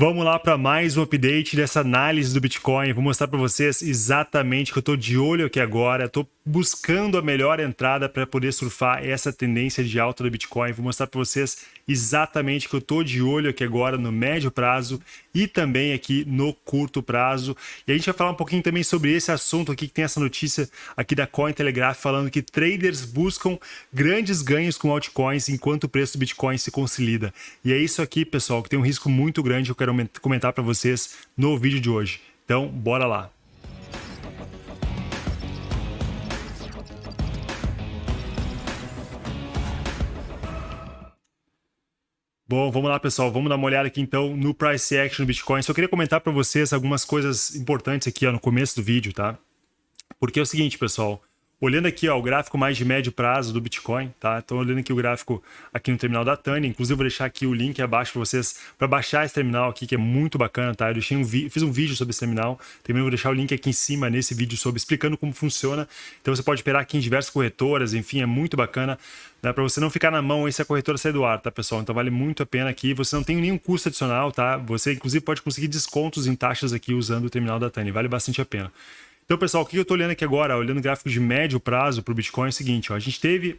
Vamos lá para mais um update dessa análise do Bitcoin. Vou mostrar para vocês exatamente que eu estou de olho aqui agora. Estou buscando a melhor entrada para poder surfar essa tendência de alta do Bitcoin. Vou mostrar para vocês exatamente que eu estou de olho aqui agora no médio prazo e também aqui no curto prazo. E a gente vai falar um pouquinho também sobre esse assunto aqui, que tem essa notícia aqui da Cointelegraph falando que traders buscam grandes ganhos com altcoins enquanto o preço do Bitcoin se consolida. E é isso aqui, pessoal, que tem um risco muito grande que eu quero comentar para vocês no vídeo de hoje. Então, bora lá. Bom, vamos lá, pessoal. Vamos dar uma olhada aqui, então, no Price Action do Bitcoin. Só queria comentar para vocês algumas coisas importantes aqui ó, no começo do vídeo, tá? Porque é o seguinte, pessoal. Olhando aqui ó, o gráfico mais de médio prazo do Bitcoin, tá? Então olhando aqui o gráfico aqui no terminal da Tânia, inclusive vou deixar aqui o link abaixo para vocês para baixar esse terminal aqui que é muito bacana, tá? Eu deixei um fiz um vídeo sobre esse terminal, também vou deixar o link aqui em cima nesse vídeo sobre explicando como funciona. Então você pode operar aqui em diversas corretoras, enfim, é muito bacana, né? Para você não ficar na mão e se a corretora sair do ar, tá, pessoal? Então vale muito a pena aqui. Você não tem nenhum custo adicional, tá? Você inclusive pode conseguir descontos em taxas aqui usando o terminal da Tânia, vale bastante a pena. Então, pessoal, o que eu estou olhando aqui agora, olhando o gráfico de médio prazo para o Bitcoin, é o seguinte, ó, a gente teve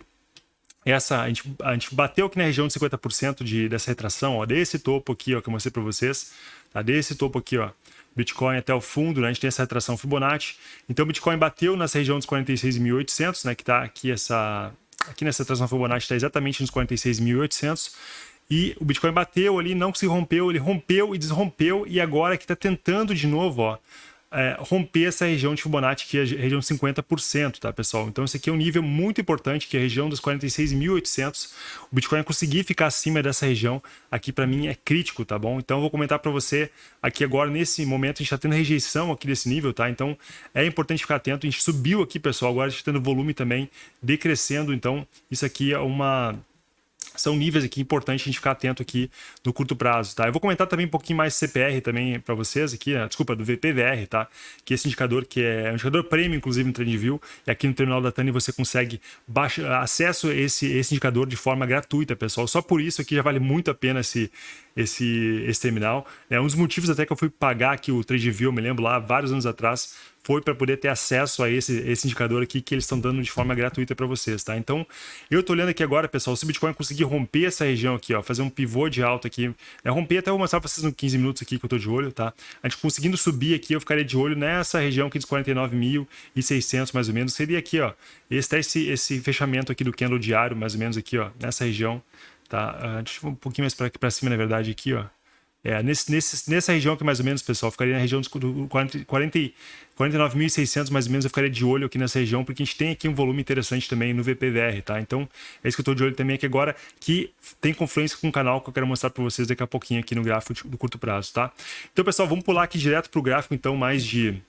essa, a gente, a gente bateu aqui na região de 50% de, dessa retração, ó, desse topo aqui, ó, que eu mostrei para vocês, tá? desse topo aqui, ó, Bitcoin até o fundo, né? a gente tem essa retração Fibonacci. Então, o Bitcoin bateu nessa região dos 46.800, né, que está aqui essa aqui nessa retração Fibonacci está exatamente nos 46.800. E o Bitcoin bateu ali, não se rompeu, ele rompeu e desrompeu e agora que está tentando de novo, ó, é, romper essa região de Fibonacci, que é a região de 50%, tá, pessoal? Então, esse aqui é um nível muito importante, que é a região dos 46.800. O Bitcoin conseguir ficar acima dessa região, aqui para mim é crítico, tá bom? Então, eu vou comentar para você aqui agora, nesse momento, a gente está tendo rejeição aqui desse nível, tá? Então, é importante ficar atento. A gente subiu aqui, pessoal, agora a gente está tendo volume também decrescendo. Então, isso aqui é uma são níveis aqui importantes a gente ficar atento aqui no curto prazo, tá? Eu vou comentar também um pouquinho mais CPR também para vocês aqui, né? desculpa, do VPVR, tá? Que é esse indicador que é um indicador premium, inclusive no TradingView, e aqui no terminal da Tani você consegue baixa, acesso a esse, esse indicador de forma gratuita, pessoal. Só por isso aqui já vale muito a pena esse, esse, esse terminal. É um dos motivos até que eu fui pagar aqui o TradingView, eu me lembro lá, vários anos atrás, foi para poder ter acesso a esse, esse indicador aqui que eles estão dando de forma gratuita para vocês, tá? Então, eu tô olhando aqui agora, pessoal, se o Bitcoin conseguir romper essa região aqui, ó, fazer um pivô de alta aqui, é, romper até eu vou mostrar para vocês nos 15 minutos aqui que eu tô de olho, tá? A gente conseguindo subir aqui, eu ficaria de olho nessa região aqui dos 49.600 mais ou menos, seria aqui, ó, esse, esse, esse fechamento aqui do candle diário, mais ou menos aqui, ó, nessa região, tá? Uh, deixa eu um pouquinho mais para cima, na verdade, aqui, ó. É, nesse, nesse, nessa região aqui, mais ou menos, pessoal, ficaria na região dos 40, 40, 49.600, mais ou menos, eu ficaria de olho aqui nessa região, porque a gente tem aqui um volume interessante também no VPVR, tá? Então, é isso que eu estou de olho também aqui agora, que tem confluência com o canal que eu quero mostrar para vocês daqui a pouquinho aqui no gráfico do curto prazo, tá? Então, pessoal, vamos pular aqui direto para o gráfico, então, mais de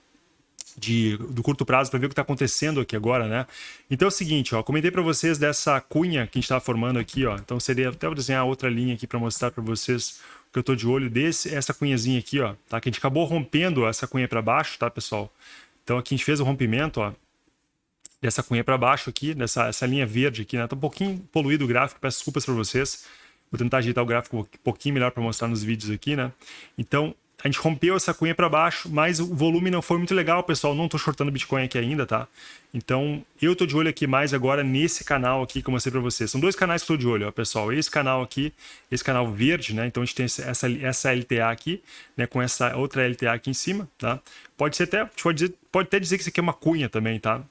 de, do curto prazo para ver o que está acontecendo aqui agora, né? Então é o seguinte, ó, comentei para vocês dessa cunha que a gente estava formando aqui, ó. Então seria até vou desenhar outra linha aqui para mostrar para vocês que eu estou de olho desse, essa cunhazinha aqui, ó, tá? Que a gente acabou rompendo essa cunha para baixo, tá, pessoal? Então aqui a gente fez o rompimento, ó, dessa cunha para baixo aqui, dessa essa linha verde aqui, né? Tá um pouquinho poluído o gráfico, peço desculpas para vocês. Vou tentar ajeitar o gráfico um pouquinho melhor para mostrar nos vídeos aqui, né? Então, a gente rompeu essa cunha para baixo, mas o volume não foi muito legal, pessoal. Não estou shortando Bitcoin aqui ainda, tá? Então, eu estou de olho aqui mais agora nesse canal aqui que eu mostrei para vocês. São dois canais que estou de olho, ó, pessoal. Esse canal aqui, esse canal verde, né? Então, a gente tem essa, essa LTA aqui, né? Com essa outra LTA aqui em cima, tá? Pode ser até, pode, dizer, pode até dizer que isso aqui é uma cunha também, tá?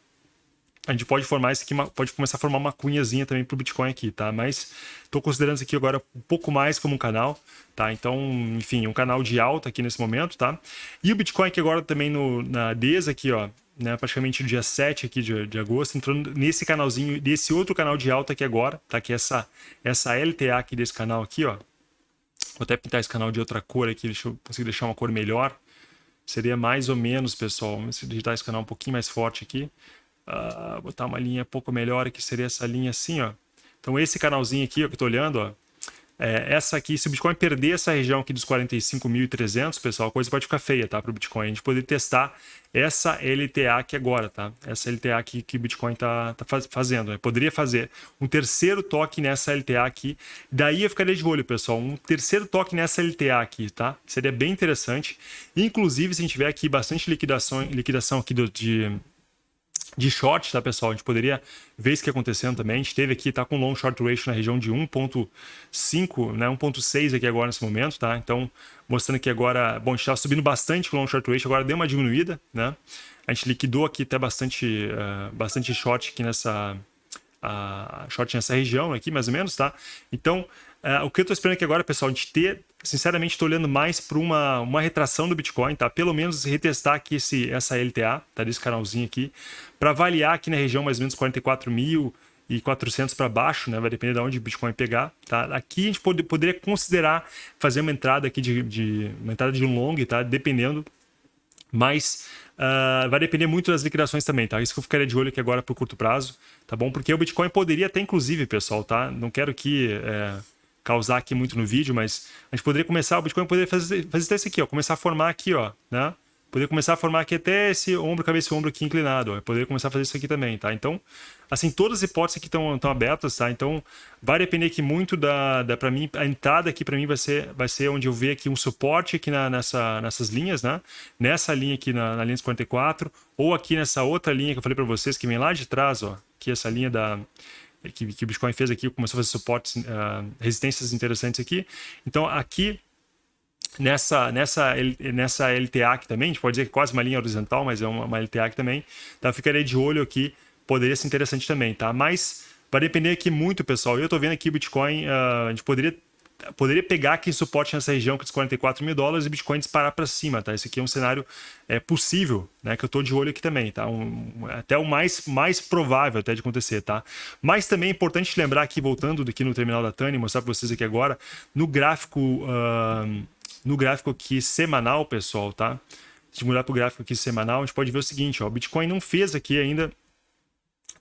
A gente pode formar isso aqui, pode começar a formar uma cunhazinha também para o Bitcoin aqui, tá? Mas estou considerando isso aqui agora um pouco mais como um canal, tá? Então, enfim, um canal de alta aqui nesse momento, tá? E o Bitcoin aqui agora também no, na DESA aqui, ó, né, praticamente no dia 7 aqui de, de agosto, entrando nesse canalzinho, desse outro canal de alta aqui agora, tá? Que é essa, essa LTA aqui desse canal aqui, ó. Vou até pintar esse canal de outra cor aqui, deixa eu conseguir deixar uma cor melhor. Seria mais ou menos, pessoal, vamos digitar esse canal um pouquinho mais forte aqui uh, botar uma linha um pouco melhor, que seria essa linha assim, ó. Então esse canalzinho aqui, ó, que eu tô olhando, ó, é, essa aqui, se o Bitcoin perder essa região aqui dos 45.300, pessoal, a coisa pode ficar feia, tá? Para o Bitcoin. A gente poder testar essa LTA aqui agora, tá? Essa LTA aqui que o Bitcoin tá, tá fazendo. Né? Poderia fazer um terceiro toque nessa LTA aqui. Daí eu ficaria de olho, pessoal. Um terceiro toque nessa LTA aqui, tá? Seria bem interessante. Inclusive, se a gente tiver aqui bastante liquidação, liquidação aqui do, de de short, tá, pessoal? A gente poderia ver isso que acontecendo também. A gente teve aqui, tá com long short ratio na região de 1.5, né, 1.6 aqui agora nesse momento, tá? Então, mostrando que agora, bom, a gente tá subindo bastante com long short ratio, agora deu uma diminuída, né? A gente liquidou aqui até bastante, uh, bastante short aqui nessa, uh, short nessa região aqui, mais ou menos, tá? Então, uh, o que eu tô esperando aqui agora, pessoal, a gente ter sinceramente, estou olhando mais para uma, uma retração do Bitcoin, tá? Pelo menos retestar aqui esse, essa LTA, tá? Desse canalzinho aqui, para avaliar aqui na região mais ou menos 44 mil e 400 para baixo, né? Vai depender de onde o Bitcoin pegar, tá? Aqui a gente pode, poderia considerar fazer uma entrada aqui de, de uma entrada de um long, tá? Dependendo, mas uh, vai depender muito das liquidações também, tá? Isso que eu ficaria de olho aqui agora para o curto prazo, tá bom? Porque o Bitcoin poderia até, inclusive, pessoal, tá? Não quero que é, causar aqui muito no vídeo, mas a gente poderia começar, o Bitcoin poderia fazer, fazer isso aqui, ó, começar a formar aqui, ó, né? Poderia começar a formar aqui até esse ombro, cabeça e ombro aqui inclinado, ó. Poderia começar a fazer isso aqui também, tá? Então, assim, todas as hipóteses aqui estão abertas, tá? Então, vai depender aqui muito da, da para mim, a entrada aqui para mim vai ser, vai ser onde eu ver aqui um suporte aqui na, nessa, nessas linhas, né? Nessa linha aqui na, na linha dos 44, ou aqui nessa outra linha que eu falei para vocês, que vem lá de trás, ó, que essa linha da que, que o Bitcoin fez aqui, começou a fazer suportes, uh, resistências interessantes aqui. Então, aqui, nessa, nessa, nessa LTA aqui também, a gente pode dizer que é quase uma linha horizontal, mas é uma, uma LTA aqui também, tá? ficaria de olho aqui, poderia ser interessante também, tá? Mas vai depender aqui muito, pessoal. Eu estou vendo aqui o Bitcoin, uh, a gente poderia poderia pegar aqui suporte nessa região com os 44 mil dólares e Bitcoin disparar para cima, tá? Esse aqui é um cenário é, possível, né? Que eu estou de olho aqui também, tá? Um, até o mais, mais provável até de acontecer, tá? Mas também é importante lembrar aqui, voltando aqui no terminal da Tani, mostrar para vocês aqui agora, no gráfico, uh, no gráfico aqui semanal, pessoal, tá? Se mudar para o gráfico aqui semanal, a gente pode ver o seguinte, ó, o Bitcoin não fez aqui ainda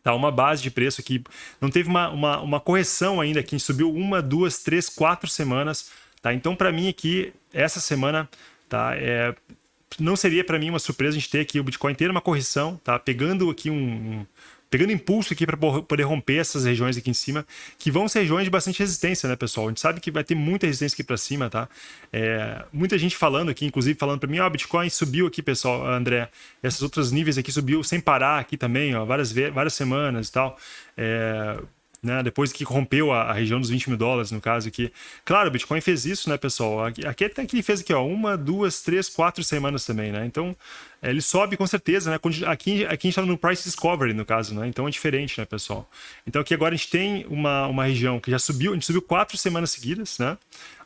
Tá, uma base de preço aqui. Não teve uma, uma, uma correção ainda aqui. Subiu uma, duas, três, quatro semanas. Tá? Então, para mim aqui, essa semana, tá? É, não seria para mim uma surpresa a gente ter aqui o Bitcoin ter uma correção, tá? Pegando aqui um, pegando impulso aqui para poder romper essas regiões aqui em cima, que vão ser regiões de bastante resistência, né, pessoal? A gente sabe que vai ter muita resistência aqui para cima, tá? É, muita gente falando aqui, inclusive falando para mim, ó, oh, Bitcoin subiu aqui, pessoal, André, essas outros níveis aqui subiu sem parar aqui também, ó, várias, várias semanas e tal. É, né? Depois que rompeu a, a, região dos 20 mil dólares, no caso aqui. Claro, o Bitcoin fez isso, né, pessoal? Aqui, aqui até que ele fez aqui, ó, uma, duas, três, quatro semanas também, né? Então, é, ele sobe com certeza, né? Aqui, aqui a gente está no Price Discovery, no caso, né? Então é diferente, né, pessoal? Então aqui agora a gente tem uma, uma região que já subiu, a gente subiu quatro semanas seguidas, né?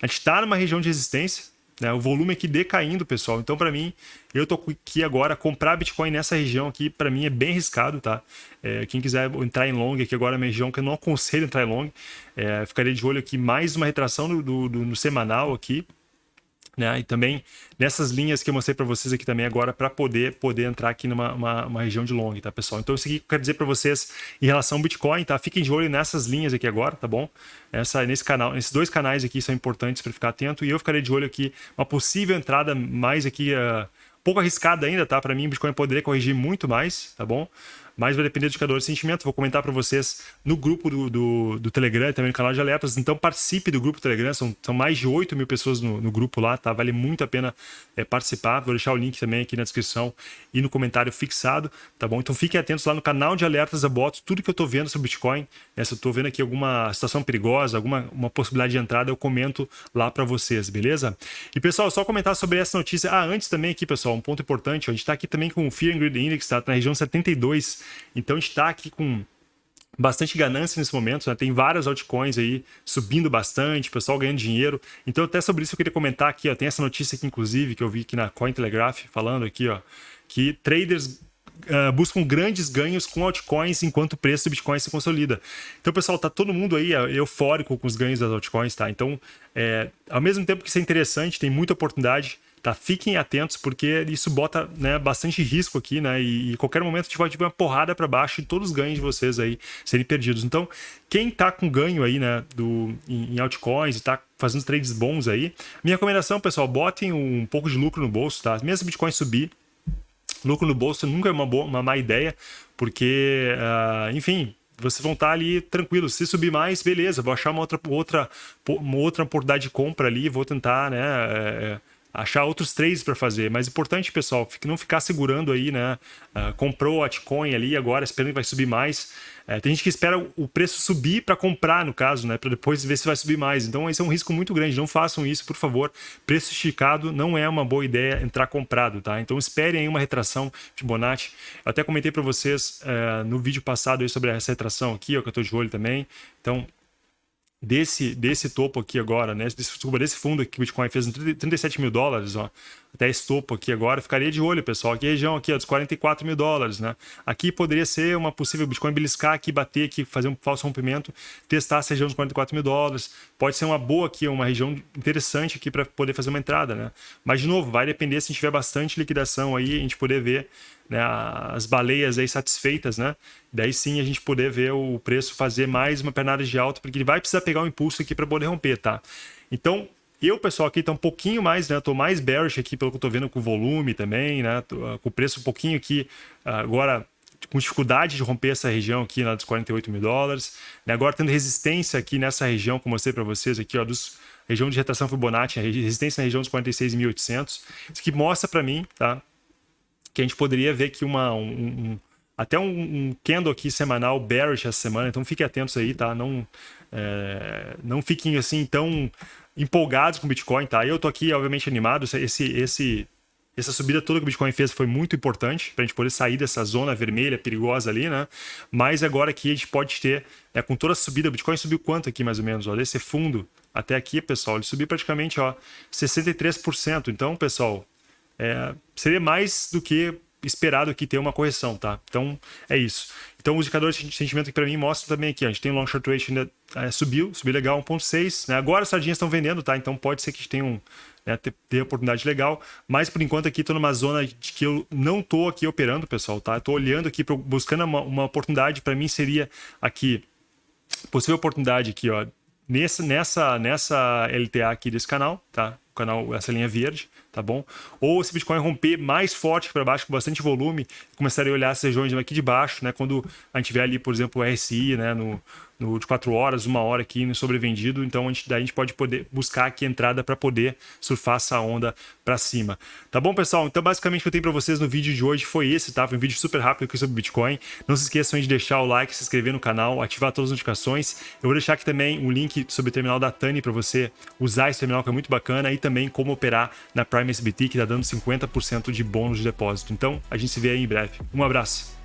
A gente está numa região de resistência, né? O volume aqui decaindo, pessoal. Então, para mim, eu tô aqui agora, comprar Bitcoin nessa região aqui, para mim é bem arriscado, tá? É, quem quiser entrar em long aqui agora, é uma região que eu não aconselho entrar em long. É, ficaria de olho aqui, mais uma retração do, do, do no semanal aqui, né? E também nessas linhas que eu mostrei para vocês aqui também agora para poder poder entrar aqui numa uma, uma, região de long, tá, pessoal? Então isso aqui que eu quero dizer para vocês em relação ao Bitcoin, tá? Fiquem de olho nessas linhas aqui agora, tá bom? Essa nesse canal, esses dois canais aqui são importantes para ficar atento e eu ficarei de olho aqui uma possível entrada mais aqui uh, pouco arriscada ainda, tá? Para mim o Bitcoin poderia corrigir muito mais, tá bom? Mas vai depender do indicador de sentimento. Vou comentar para vocês no grupo do, do, do, Telegram e também no canal de alertas. Então participe do grupo do Telegram, são, são mais de 8 mil pessoas no, no grupo lá, tá? Vale muito a pena é, participar. Vou deixar o link também aqui na descrição e no comentário fixado, tá bom? Então fiquem atentos lá no canal de alertas da Botos, tudo que eu estou vendo sobre Bitcoin. Né? Se eu estou vendo aqui alguma situação perigosa, alguma uma possibilidade de entrada, eu comento lá para vocês, beleza? E pessoal, só comentar sobre essa notícia. Ah, antes também aqui, pessoal, um ponto importante, a gente está aqui também com o Fear and Greed Index, tá? Na região 72 então a gente está aqui com bastante ganância nesse momento, né? tem várias altcoins aí subindo bastante, pessoal ganhando dinheiro. Então até sobre isso eu queria comentar aqui, ó, tem essa notícia aqui inclusive que eu vi aqui na Cointelegraph falando aqui, ó, que traders Uh, buscam grandes ganhos com altcoins enquanto o preço do Bitcoin se consolida. Então, pessoal, tá todo mundo aí eufórico com os ganhos das altcoins, tá? Então, é, ao mesmo tempo que isso é interessante, tem muita oportunidade, tá? Fiquem atentos porque isso bota né, bastante risco aqui, né? E, e qualquer momento a gente pode ver uma porrada para baixo e todos os ganhos de vocês aí serem perdidos. Então, quem tá com ganho aí, né, do, em, em altcoins e tá fazendo trades bons aí, minha recomendação, pessoal, botem um pouco de lucro no bolso, tá? Mesmo Bitcoin subir, lucro no bolso nunca é uma, boa, uma má ideia, porque, uh, enfim, vocês vão estar ali tranquilos. Se subir mais, beleza, vou achar uma outra, outra, uma outra oportunidade de compra ali, vou tentar, né? É, achar outros trades para fazer. Mas importante, pessoal, não ficar segurando aí, né? Uh, comprou o altcoin ali agora, esperando que vai subir mais. É, tem gente que espera o preço subir para comprar, no caso, né? Para depois ver se vai subir mais. Então, esse é um risco muito grande. Não façam isso, por favor. Preço esticado não é uma boa ideia entrar comprado, tá? Então, esperem aí uma retração Fibonacci. Eu até comentei para vocês é, no vídeo passado sobre essa retração aqui, ó, que eu estou de olho também. Então, desse, desse topo aqui agora, né? Desculpa, desse fundo aqui que o Bitcoin fez 37 mil dólares, ó, até esse topo aqui agora, ficaria de olho, pessoal. Aqui região aqui, ó, dos 44 mil dólares, né? Aqui poderia ser uma possível Bitcoin beliscar aqui, bater aqui, fazer um falso rompimento, testar essa região dos 44 mil dólares. Pode ser uma boa aqui, uma região interessante aqui para poder fazer uma entrada, né? Mas, de novo, vai depender se tiver bastante liquidação aí, a gente poder ver né, as baleias aí satisfeitas, né? Daí sim a gente poder ver o preço fazer mais uma pernada de alta, porque ele vai precisar pegar um impulso aqui para poder romper, tá? Então, eu, pessoal, aqui tá um pouquinho mais, né? Tô mais bearish aqui pelo que eu tô vendo com o volume também, né? Tô, uh, com o preço um pouquinho aqui, uh, agora com dificuldade de romper essa região aqui na dos 48 mil dólares. Né? Agora tendo resistência aqui nessa região, como eu mostrei para vocês aqui, ó, dos região de retração Fibonacci, resistência na região dos 46.800. Isso aqui mostra para mim, tá? Que a gente poderia ver aqui uma, um, um até um, um candle aqui semanal bearish essa semana, então fiquem atentos aí, tá? Não, é, não fiquem assim tão empolgados com o Bitcoin, tá? Eu tô aqui, obviamente, animado. Esse, esse, essa subida toda que o Bitcoin fez foi muito importante para a gente poder sair dessa zona vermelha perigosa ali, né? Mas agora aqui a gente pode ter, né, com toda a subida, o Bitcoin subiu quanto aqui mais ou menos? Olha esse fundo até aqui, pessoal, ele subiu praticamente ó, 63%. Então, pessoal, é, seria mais do que esperado aqui ter uma correção, tá? Então, é isso. Então, os indicadores de sentimento que para mim mostram também aqui. A gente tem long short rate ainda é, subiu, subiu legal, 1.6. Né? Agora as sardinhas estão vendendo, tá? Então pode ser que a gente tenha um, né, ter, ter oportunidade legal. Mas por enquanto aqui estou numa zona de que eu não estou aqui operando, pessoal, tá? Estou olhando aqui, pro, buscando uma, uma oportunidade. Para mim seria aqui, possível oportunidade aqui, ó. Nessa, nessa, nessa LTA aqui desse canal, tá? Canal, essa linha verde tá bom? Ou se Bitcoin romper mais forte para baixo, com bastante volume, começaria a olhar as regiões aqui de baixo, né? Quando a gente vê ali, por exemplo, o RSI, né? No, no, de 4 horas, uma hora aqui no sobrevendido. Então, a gente, daí a gente pode poder buscar aqui entrada para poder surfar essa onda para cima. Tá bom, pessoal? Então, basicamente, o que eu tenho para vocês no vídeo de hoje foi esse, tá? Foi um vídeo super rápido aqui sobre Bitcoin. Não se esqueçam de deixar o like, se inscrever no canal, ativar todas as notificações. Eu vou deixar aqui também um link sobre o terminal da Tani para você usar esse terminal que é muito bacana e também como operar na Prime SBT, que está dando 50% de bônus de depósito. Então, a gente se vê aí em breve. Um abraço!